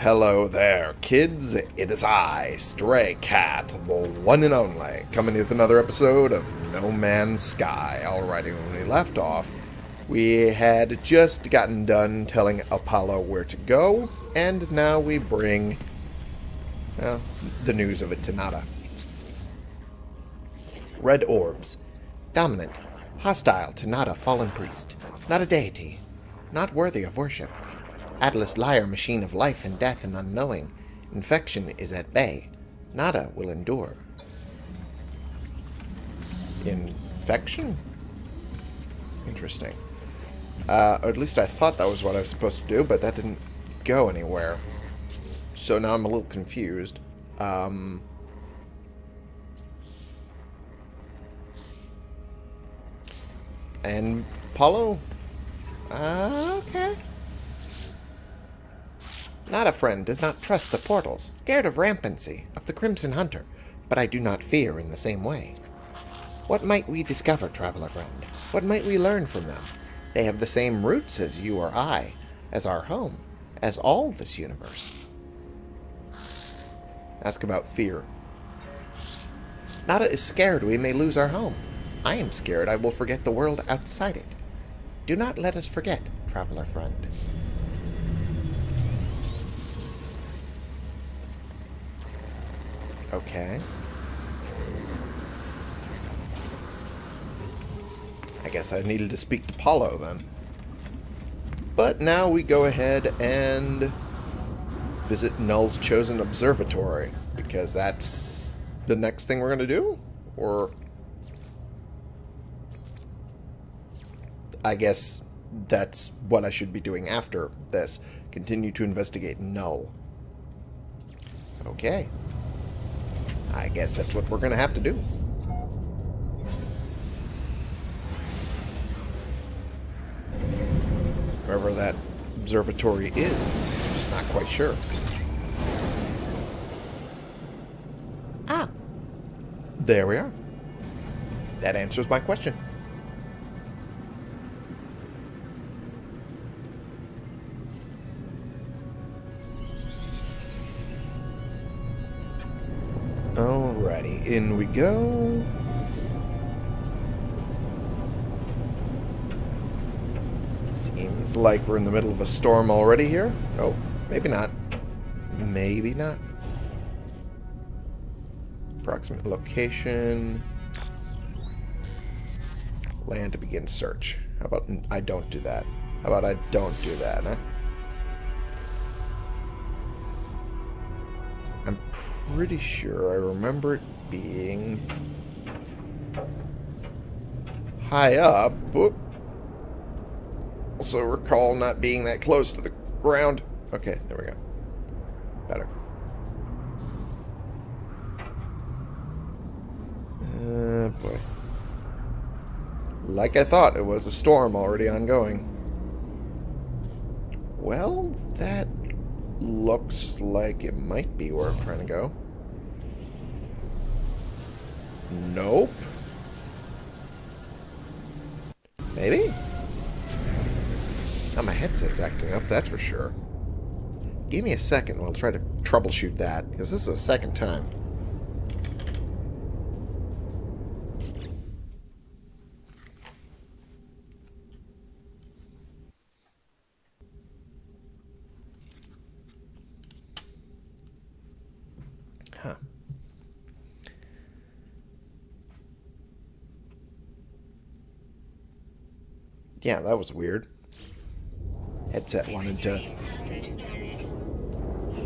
Hello there, kids. It is I, Stray Cat, the one and only, coming with another episode of No Man's Sky. Alrighty, when we left off, we had just gotten done telling Apollo where to go, and now we bring, well, the news of it to Nada. Red orbs. Dominant. Hostile to Nada fallen priest. Not a deity. Not worthy of worship. Atlas liar machine of life and death and unknowing. Infection is at bay. Nada will endure. Infection? Interesting. Uh, or at least I thought that was what I was supposed to do, but that didn't go anywhere. So now I'm a little confused. Um... And Polo? Uh, okay. Not a friend does not trust the portals, scared of rampancy, of the Crimson Hunter, but I do not fear in the same way. What might we discover, traveler friend? What might we learn from them? They have the same roots as you or I, as our home, as all this universe. Ask about fear. Nada is scared we may lose our home. I am scared I will forget the world outside it. Do not let us forget, traveler friend. Okay. I guess I needed to speak to Polo then. But now we go ahead and visit Null's chosen observatory because that's the next thing we're going to do? Or I guess that's what I should be doing after this. Continue to investigate Null. Okay. I guess that's what we're going to have to do. Wherever that observatory is, I'm just not quite sure. Ah! There we are. That answers my question. In we go. Seems like we're in the middle of a storm already here. Oh, maybe not. Maybe not. Approximate location. Land to begin search. How about I don't do that? How about I don't do that, huh? I'm pretty sure I remember it being high up. Whoop. Also recall not being that close to the ground. Okay, there we go. Better. Uh, boy. Like I thought, it was a storm already ongoing. Well, that looks like it might be where I'm trying to go. Nope. Maybe? Now my headset's acting up, that's for sure. Give me a second I'll try to troubleshoot that, because this is the second time. Huh. Yeah, that was weird. Headset wanted to...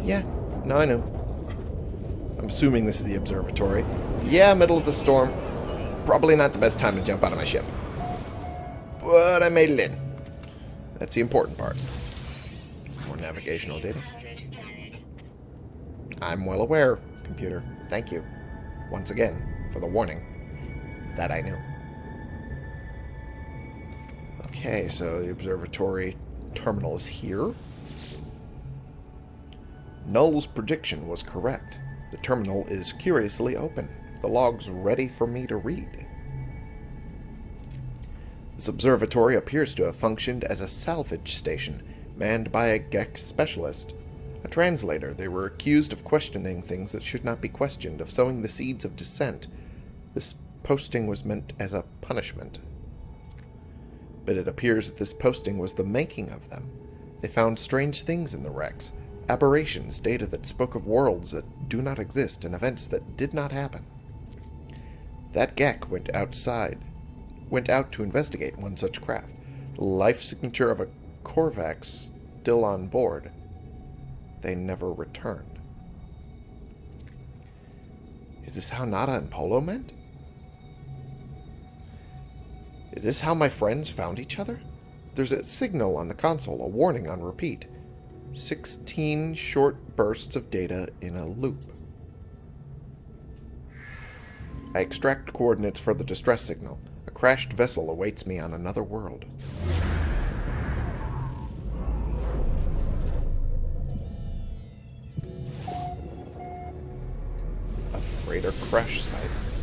Yeah, no, I know. I'm assuming this is the observatory. Yeah, middle of the storm. Probably not the best time to jump out of my ship. But I made it in. That's the important part. More navigational data. I'm well aware, computer. Thank you. Once again, for the warning. That I knew. Okay, so the observatory terminal is here. Null's prediction was correct. The terminal is curiously open. The log's ready for me to read. This observatory appears to have functioned as a salvage station, manned by a Gek specialist. A translator, they were accused of questioning things that should not be questioned, of sowing the seeds of dissent. This posting was meant as a punishment. But it appears that this posting was the making of them. They found strange things in the wrecks, aberrations, data that spoke of worlds that do not exist, and events that did not happen. That Gek went outside, went out to investigate one such craft. The life signature of a Korvax still on board. They never returned. Is this how Nada and Polo meant? Is this how my friends found each other? There's a signal on the console, a warning on repeat. 16 short bursts of data in a loop. I extract coordinates for the distress signal. A crashed vessel awaits me on another world. A freighter crash site.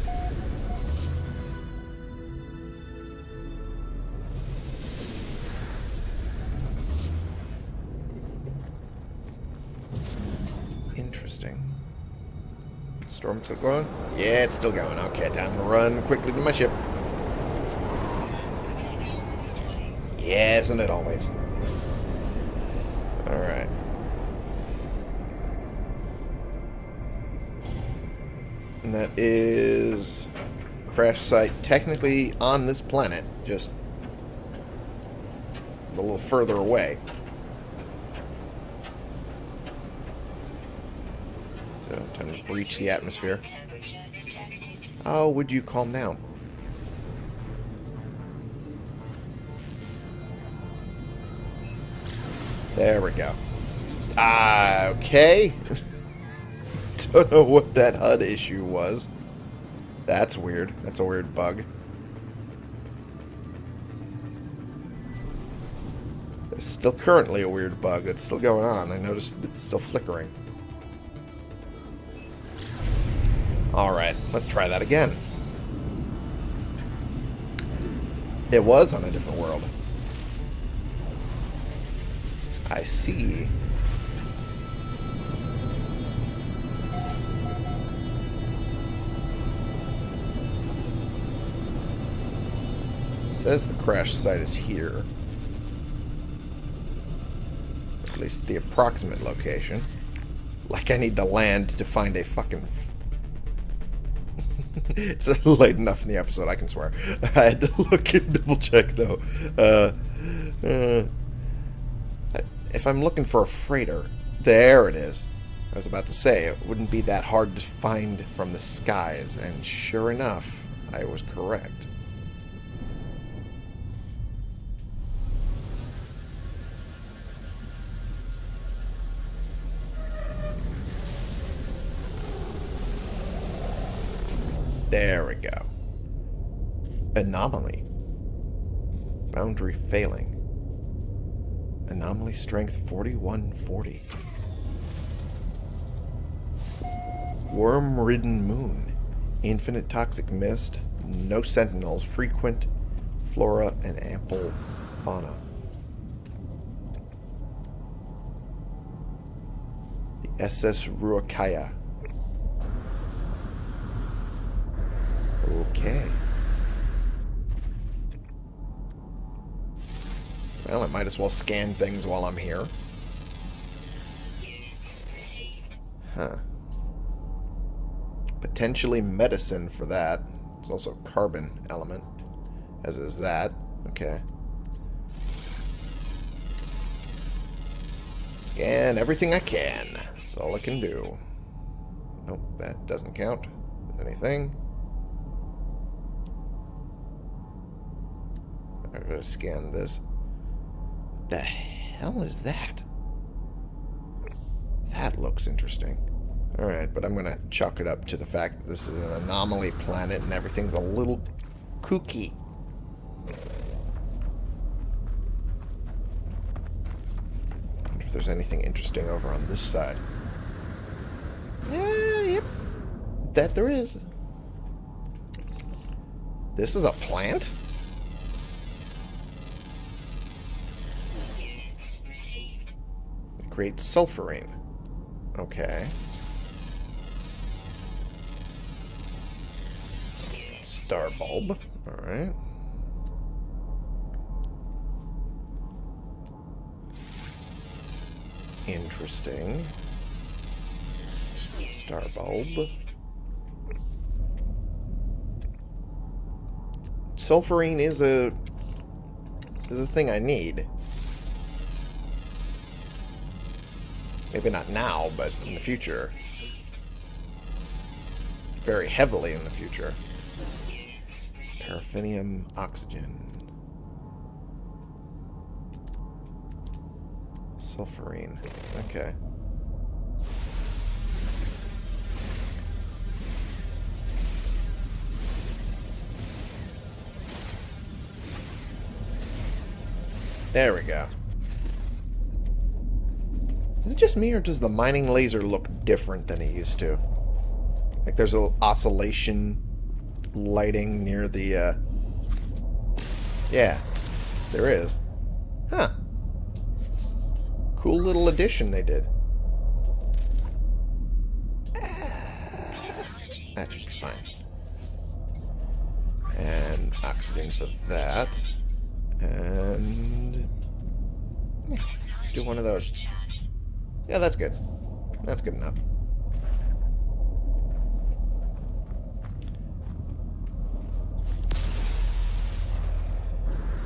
Storm still going? Yeah, it's still going. Okay, time to run quickly to my ship. Yeah, isn't it always? Alright. And that is crash site technically on this planet, just a little further away. To breach the atmosphere. Oh, would you calm down? There we go. Ah, okay. Don't know what that HUD issue was. That's weird. That's a weird bug. It's still currently a weird bug It's still going on. I noticed it's still flickering. Let's try that again. It was on a different world. I see. Says the crash site is here. At least the approximate location. Like I need to land to find a fucking... it's late enough in the episode, I can swear. I had to look and double check, though. Uh, uh, if I'm looking for a freighter, there it is. I was about to say, it wouldn't be that hard to find from the skies, and sure enough, I was correct. Anomaly. Boundary failing. Anomaly strength 4140. Worm-ridden moon. Infinite toxic mist. No sentinels. Frequent flora and ample fauna. The SS Ruakaya. Okay. Well, I might as well scan things while I'm here. Huh. Potentially medicine for that. It's also carbon element, as is that. Okay. Scan everything I can. That's all I can do. Nope, that doesn't count. Anything? I'm gonna scan this. What the hell is that? That looks interesting. Alright, but I'm gonna chalk it up to the fact that this is an anomaly planet and everything's a little kooky. wonder if there's anything interesting over on this side. Yeah, yep. That there is. This is a plant? Creates sulfurine. Okay. Star bulb. Alright. Interesting. Star bulb. Sulfurine is a is a thing I need. Maybe not now, but in the future. Very heavily in the future. Paraffinium oxygen. Sulfurine. Okay. There we go. Is it just me, or does the mining laser look different than it used to? Like there's a oscillation lighting near the, uh... Yeah, there is. Huh. Cool little addition they did. That should be fine. And oxygen for that. And... Do one of those. Yeah, that's good. That's good enough.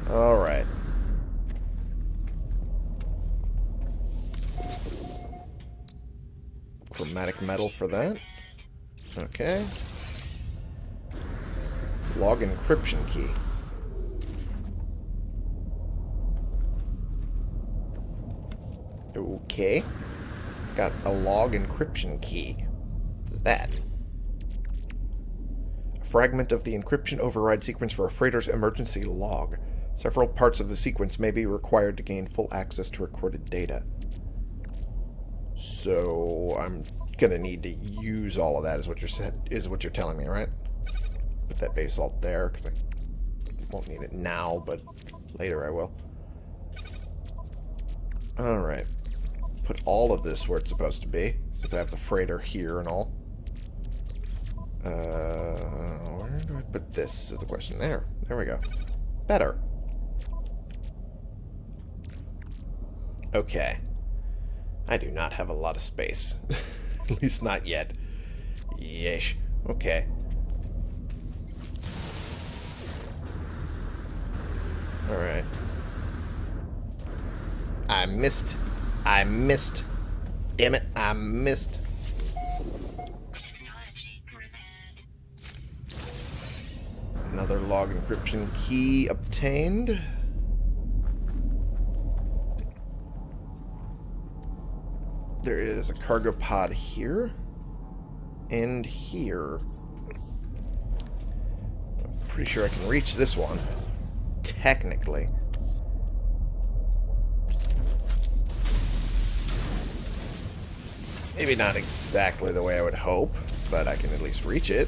Alright. Chromatic metal for that. Okay. Log encryption key. Okay. Got a log encryption key. What is that? A fragment of the encryption override sequence for a freighter's emergency log. Several parts of the sequence may be required to gain full access to recorded data. So I'm gonna need to use all of that is what you're said is what you're telling me, right? Put that basalt there, because I won't need it now, but later I will. Alright put all of this where it's supposed to be, since I have the freighter here and all. Uh, where do I put this is the question. There. There we go. Better. Okay. I do not have a lot of space. At least not yet. Yeesh. Okay. Alright. I missed I missed. Damn it, I missed. Another log encryption key obtained. There is a cargo pod here. And here. I'm pretty sure I can reach this one. Technically. Maybe not exactly the way I would hope, but I can at least reach it.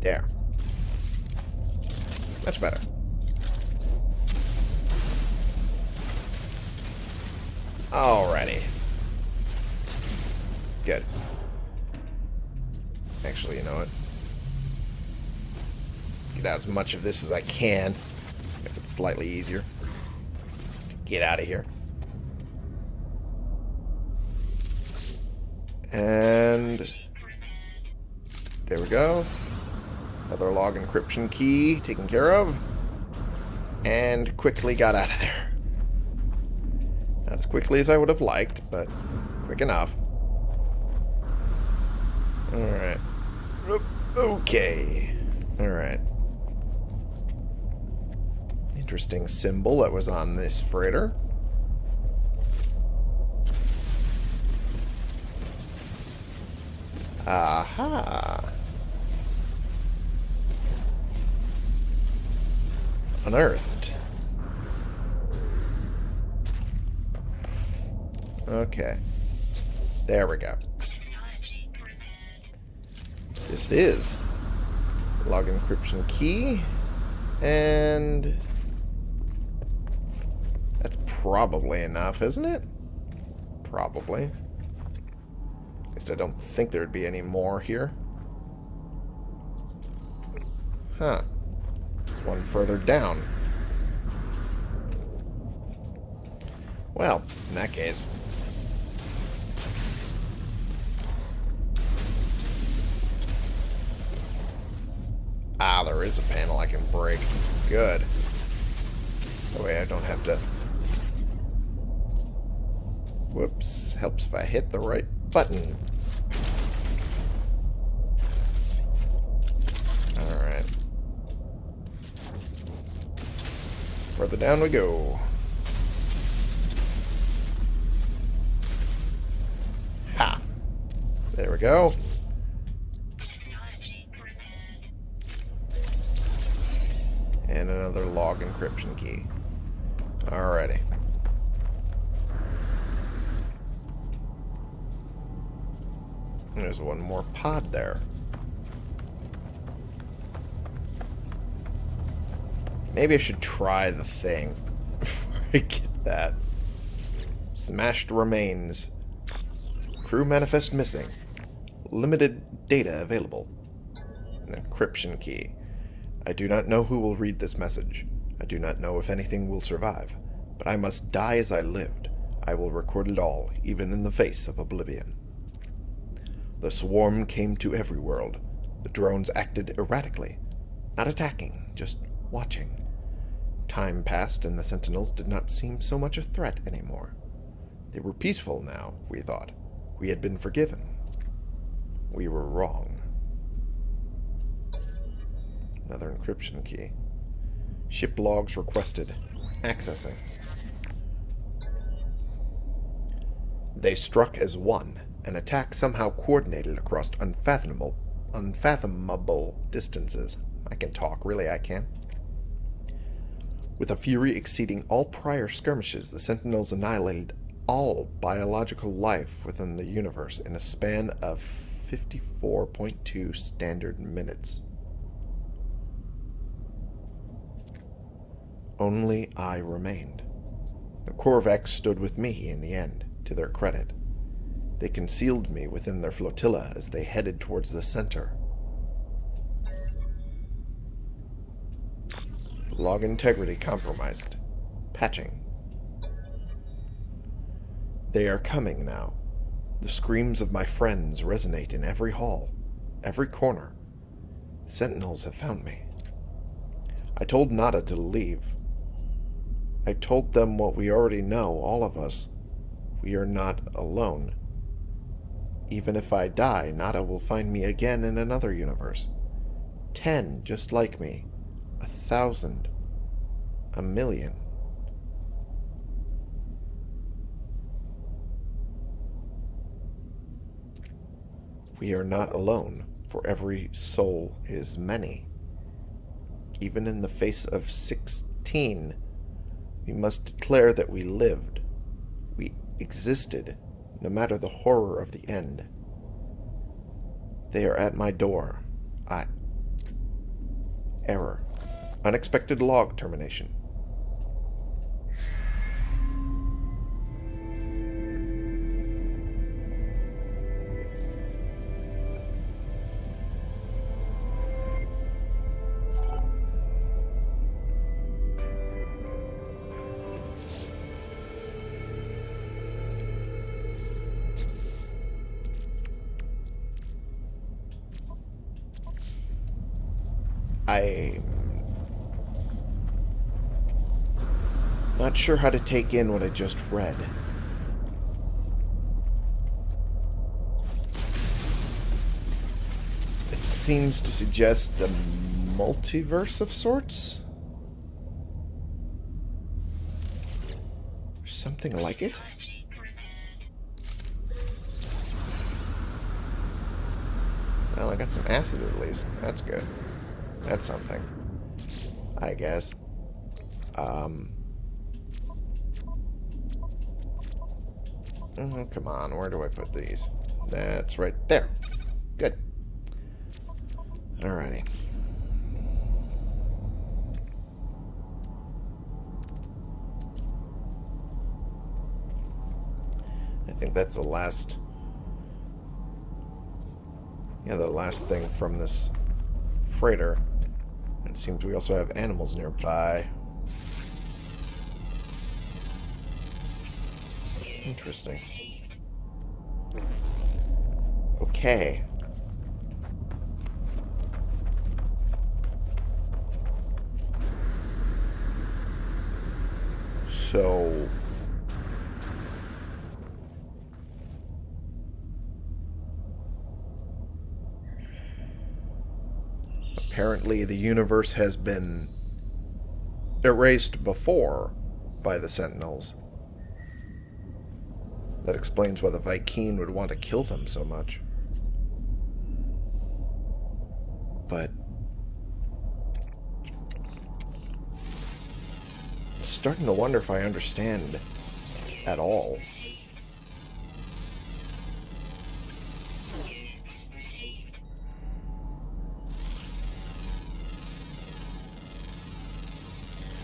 There. Much better. Alrighty. Good. Actually, you know what? Get out as much of this as I can. Make it slightly easier get out of here. And there we go. Another log encryption key taken care of. And quickly got out of there. Not as quickly as I would have liked, but quick enough. Alright. Okay. Alright interesting symbol that was on this freighter. Aha. Unearthed. Okay. There we go. This is log encryption key and probably enough, isn't it? Probably. At least I don't think there'd be any more here. Huh. There's one further down. Well, in that case... Ah, there is a panel I can break. Good. That way I don't have to... Whoops. Helps if I hit the right button. Alright. Further down we go. Ha! There we go. And another log encryption key. Alrighty. One more pod there. Maybe I should try the thing. I get that. Smashed remains. Crew manifest missing. Limited data available. An encryption key. I do not know who will read this message. I do not know if anything will survive. But I must die as I lived. I will record it all, even in the face of oblivion. The swarm came to every world. The drones acted erratically. Not attacking, just watching. Time passed and the sentinels did not seem so much a threat anymore. They were peaceful now, we thought. We had been forgiven. We were wrong. Another encryption key. Ship logs requested. Accessing. They struck as one, an attack somehow coordinated across unfathomable, unfathomable distances. I can talk, really I can. With a fury exceeding all prior skirmishes, the Sentinels annihilated all biological life within the universe in a span of 54.2 standard minutes. Only I remained. The Korvax stood with me in the end, to their credit. They concealed me within their flotilla as they headed towards the center. Log integrity compromised. Patching. They are coming now. The screams of my friends resonate in every hall, every corner. Sentinels have found me. I told Nada to leave. I told them what we already know, all of us. We are not alone. Even if I die, Nada will find me again in another universe. Ten, just like me. A thousand. A million. We are not alone, for every soul is many. Even in the face of sixteen, we must declare that we lived. We existed, no matter the horror of the end. They are at my door. I... Error. Unexpected log termination. Sure how to take in what I just read. It seems to suggest a multiverse of sorts? Something like it? Well, I got some acid at least. That's good. That's something. I guess. Um. Mm-hmm, come on. Where do I put these? That's right there. Good. Alrighty. I think that's the last... Yeah, the last thing from this freighter. It seems we also have animals nearby. Interesting. Okay. So... Apparently the universe has been erased before by the Sentinels. That explains why the Vy'keen would want to kill them so much. But... I'm starting to wonder if I understand at all.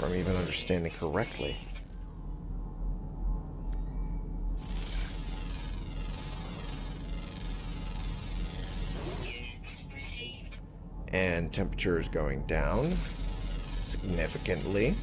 I'm even understanding correctly. Temperature is going down significantly.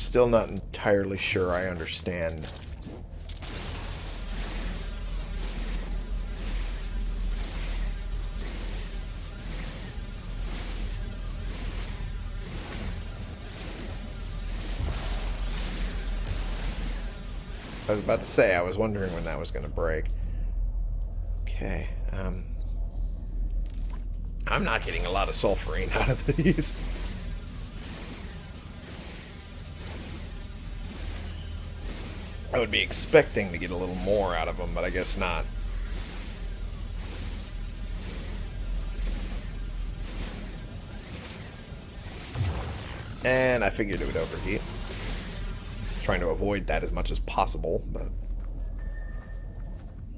I'm still not entirely sure I understand I was about to say, I was wondering when that was going to break. Okay, um... I'm not getting a lot of sulfurine out of these. Would be expecting to get a little more out of them, but I guess not. And I figured it would overheat trying to avoid that as much as possible, but...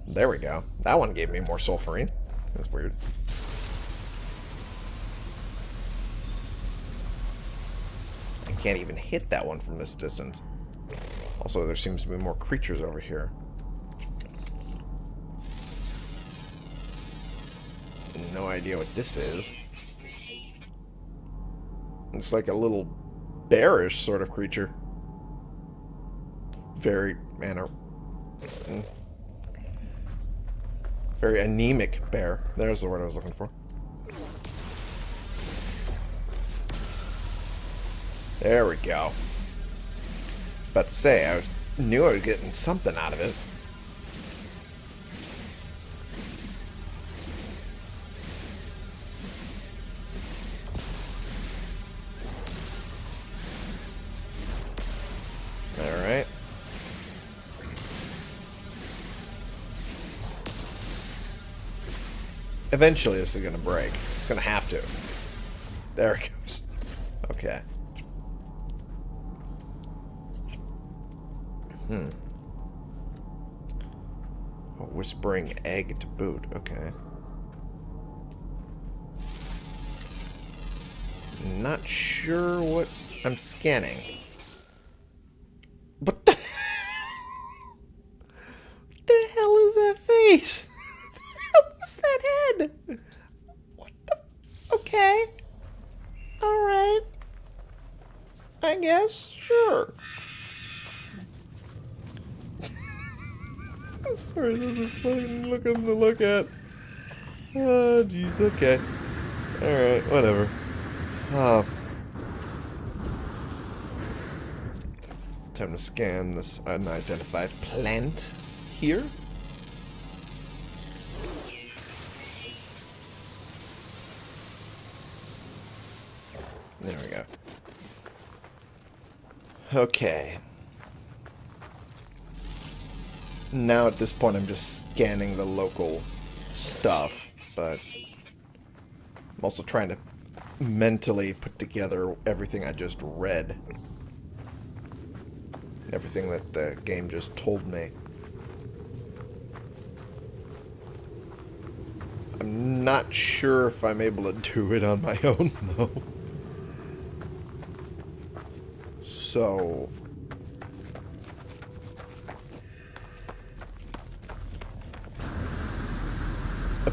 There we go. That one gave me more sulfurine. That's weird. I can't even hit that one from this distance. Also, there seems to be more creatures over here. No idea what this is. It's like a little bearish sort of creature very manner. Mm. Very anemic bear. There's the word I was looking for. There we go. About to say, I knew I was getting something out of it. Alright. Eventually this is going to break. It's going to have to. There it goes. Okay. Hmm. A whispering egg to boot. Okay. Not sure what I'm scanning. What the... what the hell is that face? What's that head? What the? Okay. Alright. I guess. Sure. Sorry, this is fucking looking to look at. Oh, jeez. Okay. Alright, whatever. Uh, Time to scan this unidentified plant here. There we go. Okay. Now at this point I'm just scanning the local stuff, but I'm also trying to mentally put together everything I just read. Everything that the game just told me. I'm not sure if I'm able to do it on my own, though. So...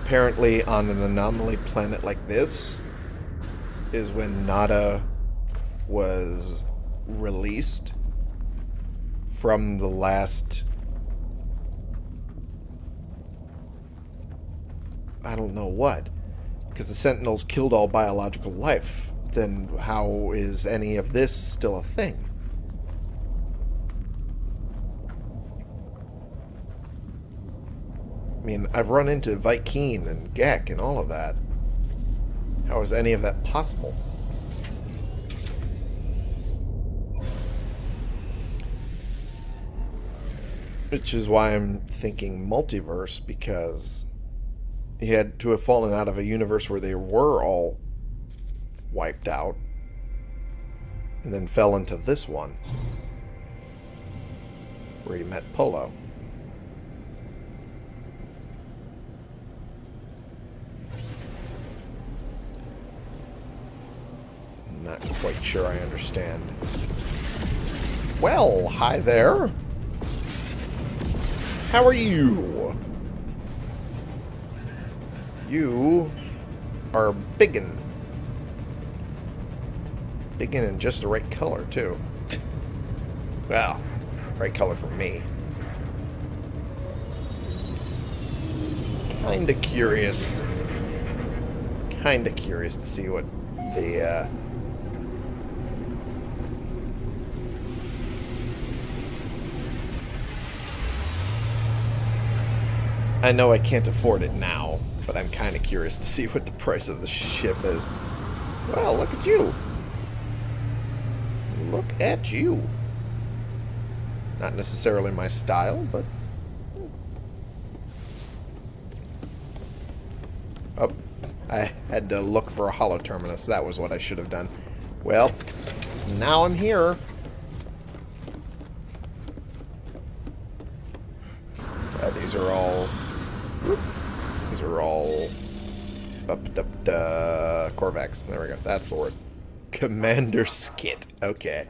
Apparently on an anomaly planet like this is when Nada was released from the last I don't know what because the Sentinels killed all biological life then how is any of this still a thing mean I've run into Vy'keen and Gek and all of that how is any of that possible Which is why I'm thinking multiverse, because he had to have fallen out of a universe where they were all wiped out, and then fell into this one, where he met Polo. Not quite sure I understand. Well, hi there. How are you? You are biggin. Biggin in just the right color, too. well, right color for me. Kinda curious. Kinda curious to see what the, uh, I know I can't afford it now, but I'm kind of curious to see what the price of the ship is. Well, look at you. Look at you. Not necessarily my style, but... Hmm. Oh, I had to look for a hollow terminus. That was what I should have done. Well, now I'm here. Uh, these are all these are all up, up, uh, Korvax. There we go. That's the word. Commander Skit. Okay.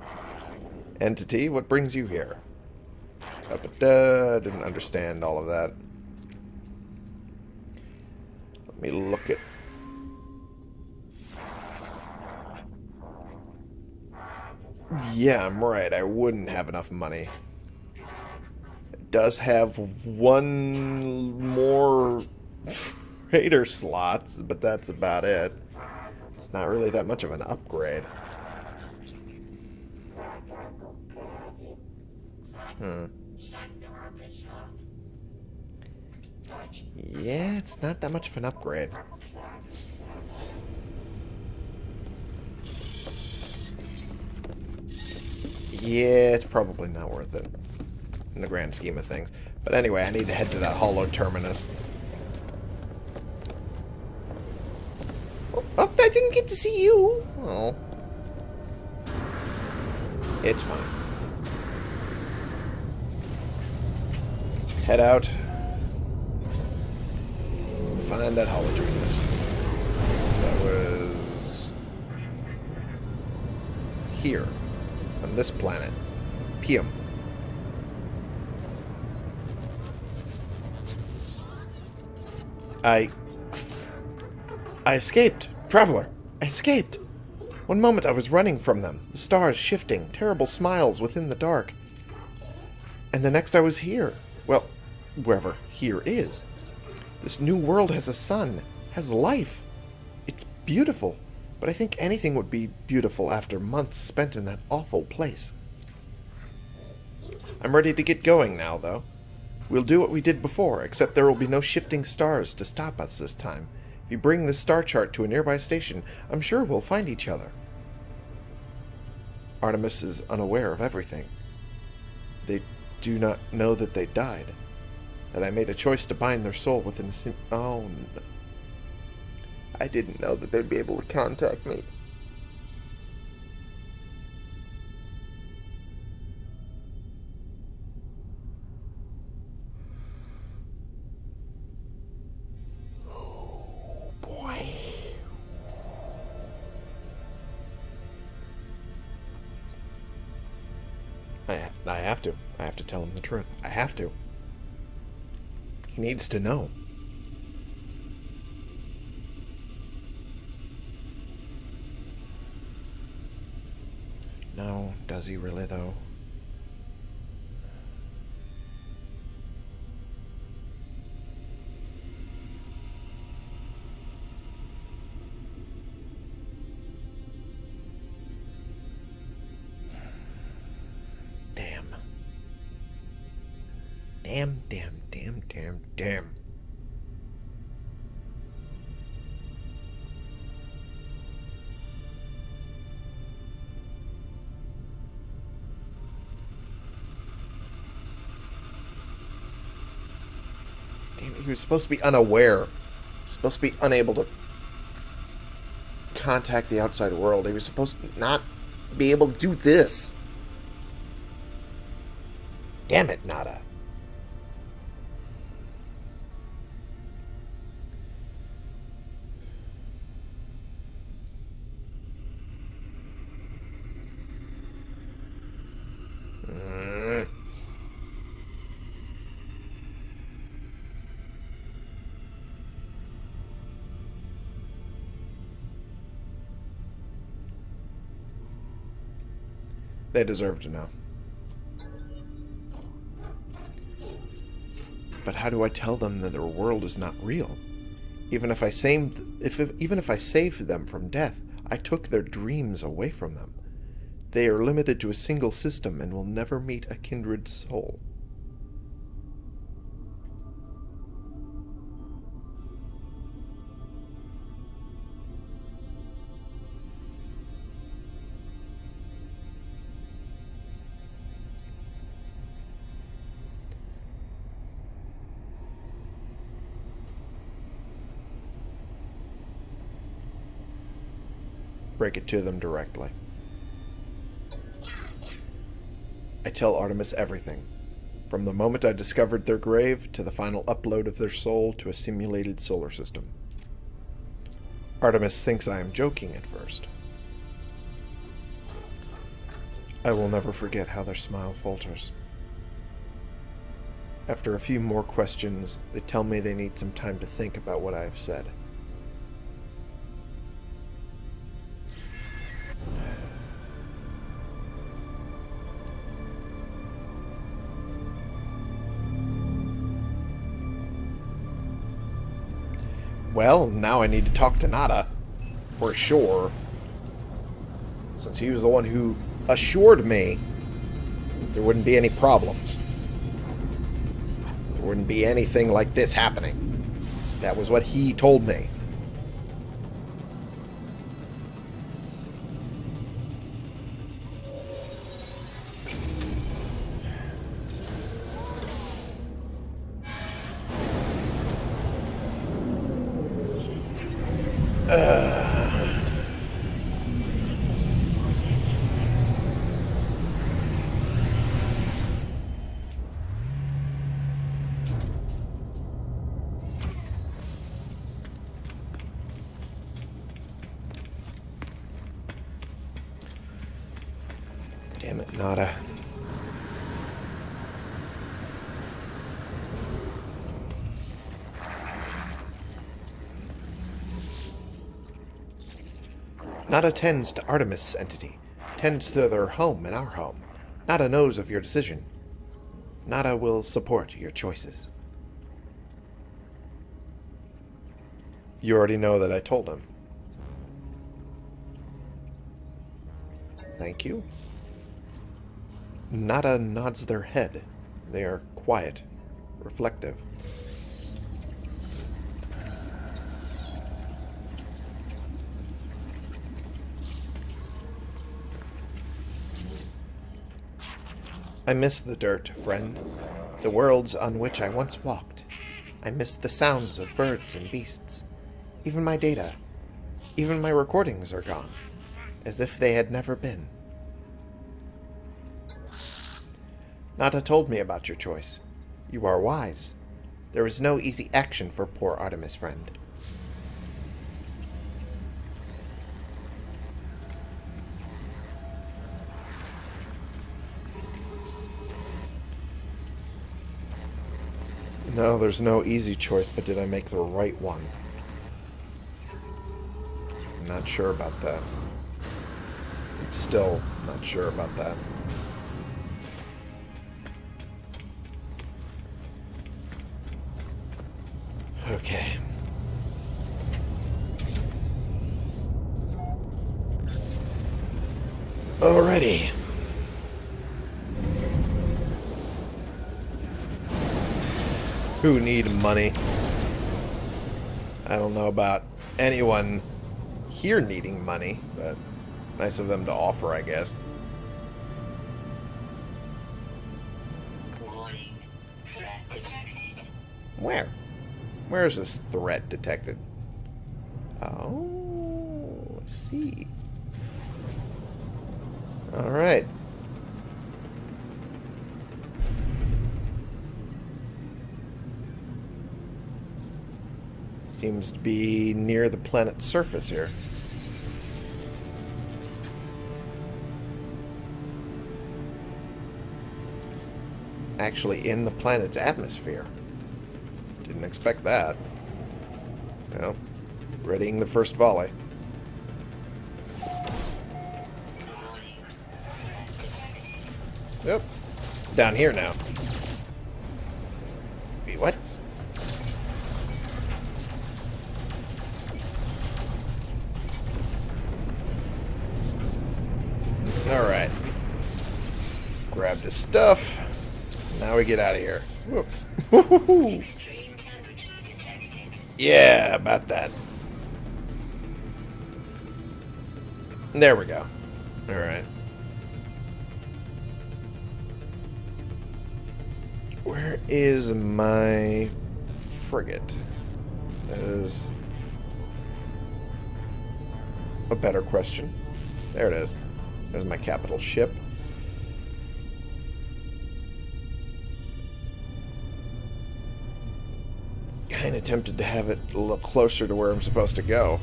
Entity, what brings you here? Up, uh, didn't understand all of that. Let me look at... Yeah, I'm right. I wouldn't have enough money It does have one more freighter slots, but that's about it. It's not really that much of an upgrade. Hmm. Yeah, it's not that much of an upgrade. Yeah, it's probably not worth it in the grand scheme of things. But anyway, I need to head to that hollow terminus. Oh, oh I didn't get to see you. Oh. It's fine. Head out. Find that hollow terminus. That was... Here. On this planet. Pium. I... I escaped. Traveler, I escaped. One moment I was running from them, the stars shifting, terrible smiles within the dark. And the next I was here. Well, wherever here is. This new world has a sun, has life. It's beautiful, but I think anything would be beautiful after months spent in that awful place. I'm ready to get going now, though. We'll do what we did before, except there will be no shifting stars to stop us this time. If you bring this star chart to a nearby station, I'm sure we'll find each other. Artemis is unaware of everything. They do not know that they died. That I made a choice to bind their soul within a sim- Oh, no. I didn't know that they'd be able to contact me. Needs to know. No, does he really, though? Was supposed to be unaware. Supposed to be unable to contact the outside world. He was supposed to not be able to do this. Damn it, Nada. They deserve to know. But how do I tell them that their world is not real? Even if I saved, if, if even if I saved them from death, I took their dreams away from them. They are limited to a single system and will never meet a kindred soul. To them directly. I tell Artemis everything, from the moment I discovered their grave to the final upload of their soul to a simulated solar system. Artemis thinks I am joking at first. I will never forget how their smile falters. After a few more questions, they tell me they need some time to think about what I have said. Well, now I need to talk to Nada. For sure. Since he was the one who assured me there wouldn't be any problems. There wouldn't be anything like this happening. That was what he told me. Nada tends to Artemis' entity, tends to their home and our home. Nada knows of your decision. Nada will support your choices. You already know that I told him. Thank you. Nada nods their head. They are quiet, reflective. I miss the dirt, friend. The worlds on which I once walked. I miss the sounds of birds and beasts. Even my data. Even my recordings are gone. As if they had never been. Nada told me about your choice. You are wise. There is no easy action for poor Artemis, friend. No, there's no easy choice, but did I make the right one? I'm not sure about that. I'm still not sure about that. Okay. Alrighty. Who need money? I don't know about anyone here needing money, but nice of them to offer, I guess. Warning. Threat detected. Where? Where is this threat detected? Oh, I see. Alright. Seems to be near the planet's surface here. Actually in the planet's atmosphere. Didn't expect that. Well, readying the first volley. Yep. It's down here now. Grabbed his stuff. Now we get out of here. Whoop. Woo-hoo-hoo. Extreme temperature detected. Yeah, about that. There we go. Alright. Where is my frigate? That is a better question. There it is. There's my capital ship. Kind of tempted to have it a little closer to where I'm supposed to go.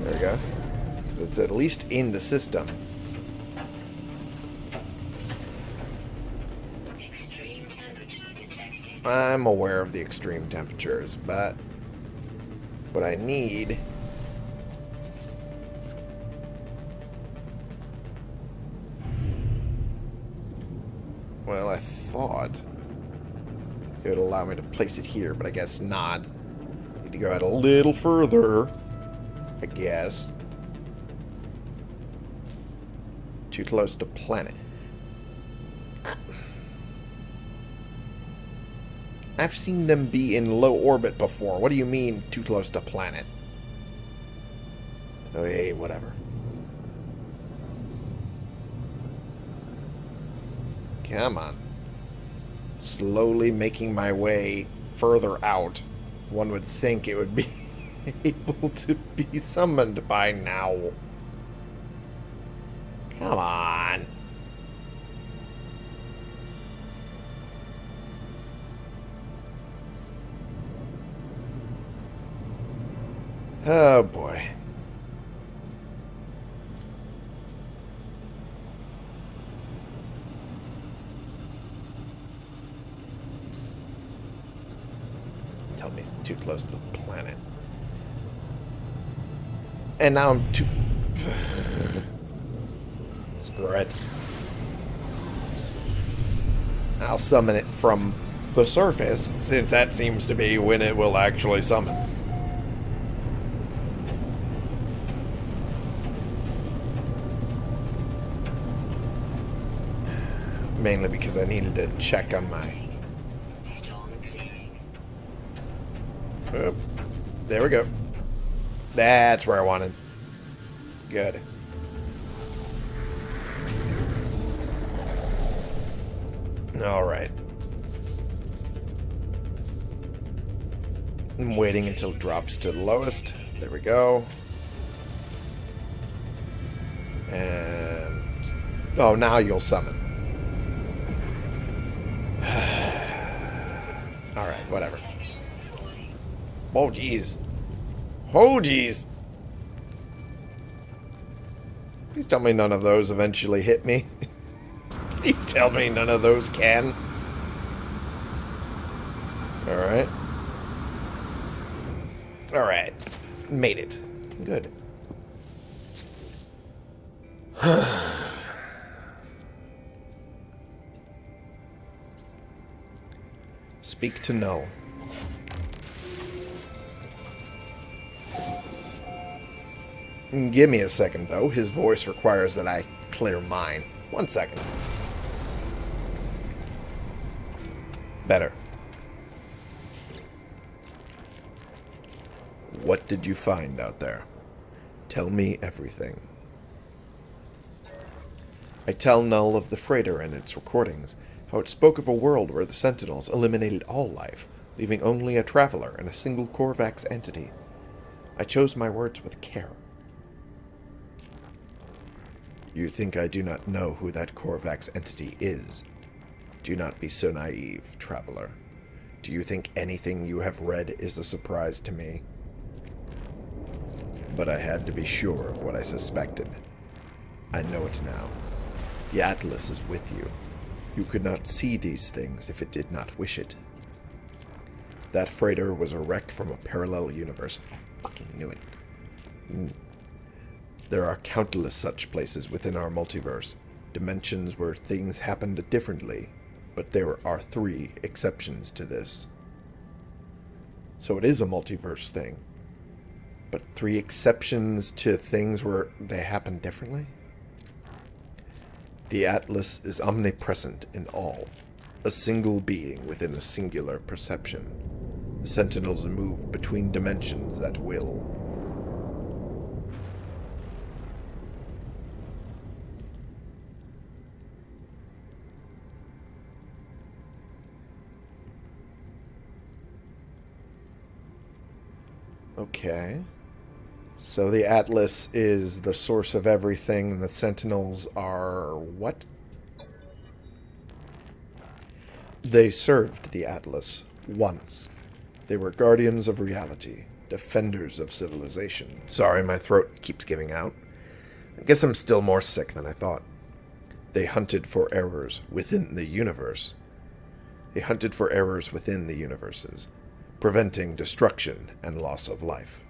There we go. Because it's at least in the system. Extreme temperature detected. I'm aware of the extreme temperatures, but what I need place it here, but I guess not. Need to go out a little further, I guess. Too close to planet. I've seen them be in low orbit before. What do you mean, too close to planet? Oh, hey, whatever. Come on. Slowly making my way further out. One would think it would be able to be summoned by now. Come on. Oh boy. He's too close to the planet. And now I'm too... Spread. I'll summon it from the surface, since that seems to be when it will actually summon. Mainly because I needed to check on my there we go. That's where I wanted. Good. Alright. I'm waiting until it drops to the lowest. There we go. And... Oh, now you'll summon. Alright, whatever. Oh, jeez. Oh, jeez. Please tell me none of those eventually hit me. Please tell me none of those can. Alright. Alright. Made it. Good. Speak to Null. Give me a second, though. His voice requires that I clear mine. One second. Better. What did you find out there? Tell me everything. I tell Null of the freighter and its recordings, how it spoke of a world where the Sentinels eliminated all life, leaving only a traveler and a single Korvax entity. I chose my words with care. You think I do not know who that Korvax entity is? Do not be so naive, traveler. Do you think anything you have read is a surprise to me? But I had to be sure of what I suspected. I know it now. The Atlas is with you. You could not see these things if it did not wish it. That freighter was a wreck from a parallel universe. I fucking knew it. Mm. There are countless such places within our multiverse, dimensions where things happened differently, but there are three exceptions to this. So it is a multiverse thing. But three exceptions to things where they happen differently? The Atlas is omnipresent in all, a single being within a singular perception. The Sentinels move between dimensions at will. Okay. So the Atlas is the source of everything, and the Sentinels are what? They served the Atlas once. They were guardians of reality, defenders of civilization. Sorry, my throat keeps giving out. I guess I'm still more sick than I thought. They hunted for errors within the universe. They hunted for errors within the universes, preventing destruction and loss of life.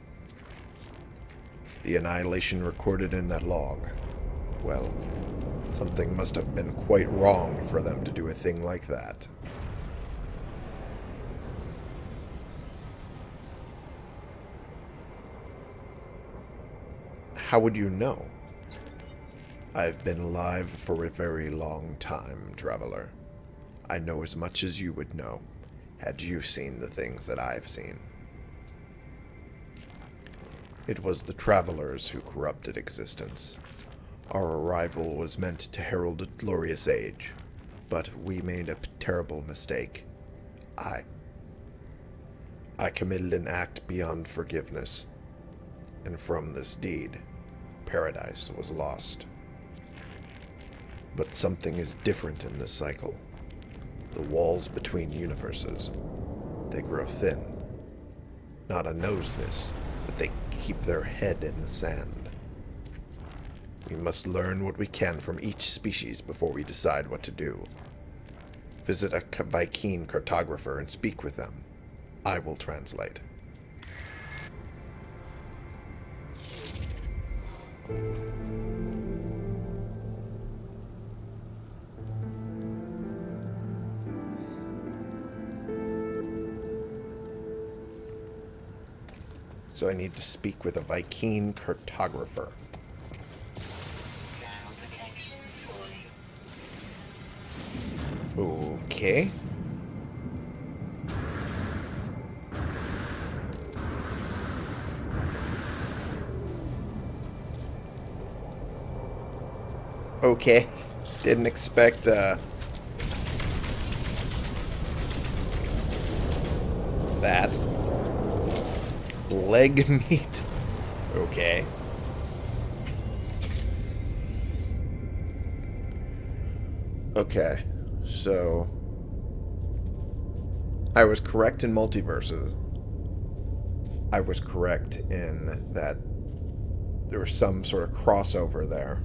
The annihilation recorded in that log. Well, something must have been quite wrong for them to do a thing like that. How would you know? I've been alive for a very long time, traveler. I know as much as you would know, had you seen the things that I've seen. It was the travelers who corrupted existence. Our arrival was meant to herald a glorious age, but we made a terrible mistake. I. I committed an act beyond forgiveness, and from this deed, paradise was lost. But something is different in this cycle. The walls between universes, they grow thin. Nada knows this, but they keep their head in the sand. We must learn what we can from each species before we decide what to do. Visit a Vy'keen cartographer and speak with them. I will translate. So I need to speak with a Vy'keen cartographer. Okay. Okay. Didn't expect, uh... That. Leg meat. Okay. Okay. So... I was correct in multiverses. I was correct in that there was some sort of crossover there.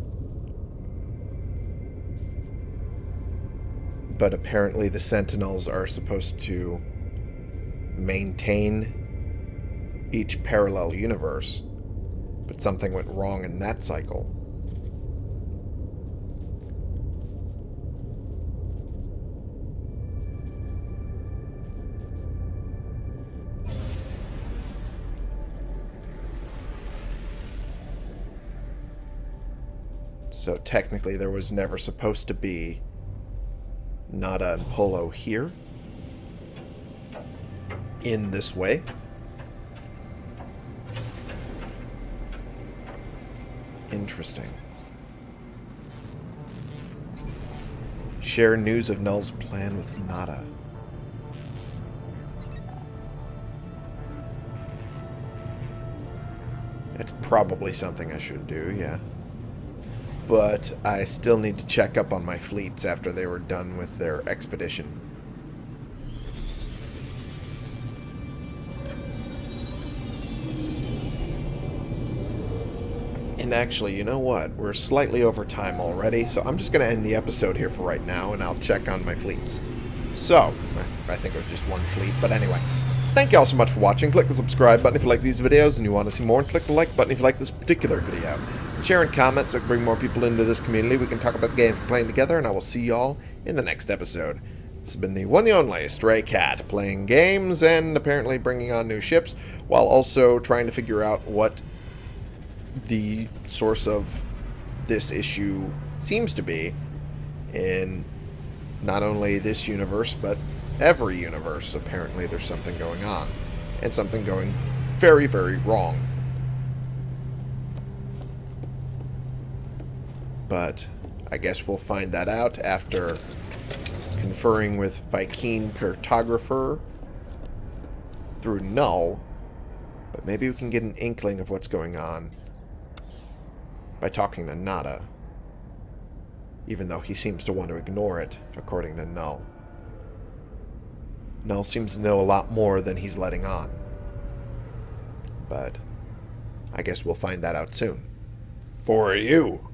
but apparently the Sentinels are supposed to maintain each parallel universe. But something went wrong in that cycle. So technically there was never supposed to be Nada and Polo here. In this way. Interesting. Share news of Null's plan with Nada. That's probably something I should do, yeah but I still need to check up on my fleets after they were done with their expedition. And actually, you know what? We're slightly over time already, so I'm just going to end the episode here for right now, and I'll check on my fleets. So, I think it was just one fleet, but anyway. Thank you all so much for watching. Click the subscribe button if you like these videos and you want to see more, and click the like button if you like this particular video. Share and comment so can bring more people into this community. We can talk about the games we're playing together, and I will see y'all in the next episode. This has been the one the only Stray Cat, playing games and apparently bringing on new ships, while also trying to figure out what the source of this issue seems to be in not only this universe, but every universe. Apparently there's something going on, and something going very, very wrong. But I guess we'll find that out after conferring with Vy'keen Cartographer through Null. But maybe we can get an inkling of what's going on by talking to Nada. Even though he seems to want to ignore it, according to Null. Null seems to know a lot more than he's letting on. But I guess we'll find that out soon. For you.